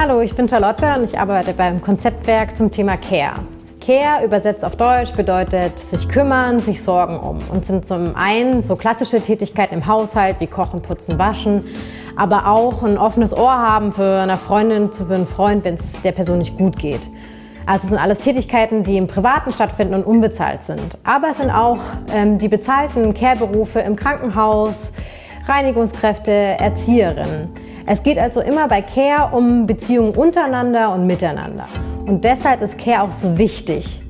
Hallo, ich bin Charlotte und ich arbeite beim Konzeptwerk zum Thema Care. Care übersetzt auf Deutsch bedeutet sich kümmern, sich sorgen um und sind zum einen so klassische Tätigkeiten im Haushalt wie Kochen, Putzen, Waschen, aber auch ein offenes Ohr haben für eine Freundin, für einen Freund, wenn es der Person nicht gut geht. Also es sind alles Tätigkeiten, die im Privaten stattfinden und unbezahlt sind. Aber es sind auch ähm, die bezahlten Care-Berufe im Krankenhaus, Reinigungskräfte, Erzieherinnen. Es geht also immer bei Care um Beziehungen untereinander und miteinander. Und deshalb ist Care auch so wichtig.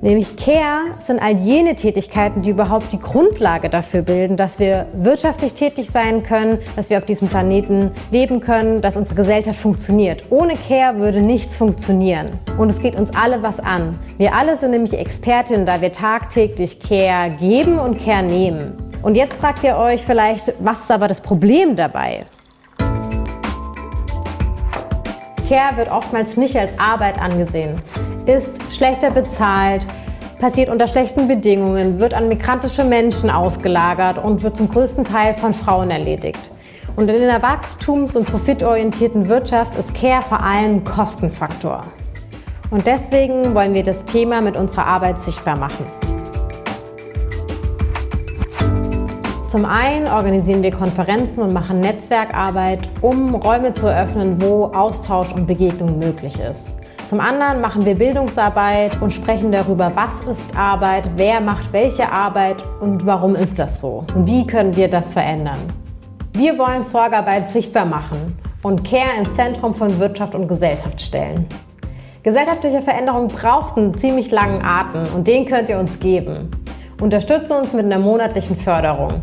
Nämlich Care sind all jene Tätigkeiten, die überhaupt die Grundlage dafür bilden, dass wir wirtschaftlich tätig sein können, dass wir auf diesem Planeten leben können, dass unsere Gesellschaft funktioniert. Ohne Care würde nichts funktionieren. Und es geht uns alle was an. Wir alle sind nämlich Expertinnen, da wir tagtäglich Care geben und Care nehmen. Und jetzt fragt ihr euch vielleicht, was ist aber das Problem dabei? Care wird oftmals nicht als Arbeit angesehen, ist schlechter bezahlt, passiert unter schlechten Bedingungen, wird an migrantische Menschen ausgelagert und wird zum größten Teil von Frauen erledigt. Und in einer wachstums- und profitorientierten Wirtschaft ist Care vor allem Kostenfaktor. Und deswegen wollen wir das Thema mit unserer Arbeit sichtbar machen. Zum einen organisieren wir Konferenzen und machen Netzwerkarbeit, um Räume zu eröffnen, wo Austausch und Begegnung möglich ist. Zum anderen machen wir Bildungsarbeit und sprechen darüber, was ist Arbeit, wer macht welche Arbeit und warum ist das so und wie können wir das verändern. Wir wollen Sorgearbeit sichtbar machen und Care ins Zentrum von Wirtschaft und Gesellschaft stellen. Gesellschaftliche Veränderung braucht einen ziemlich langen Atem und den könnt ihr uns geben. Unterstütze uns mit einer monatlichen Förderung.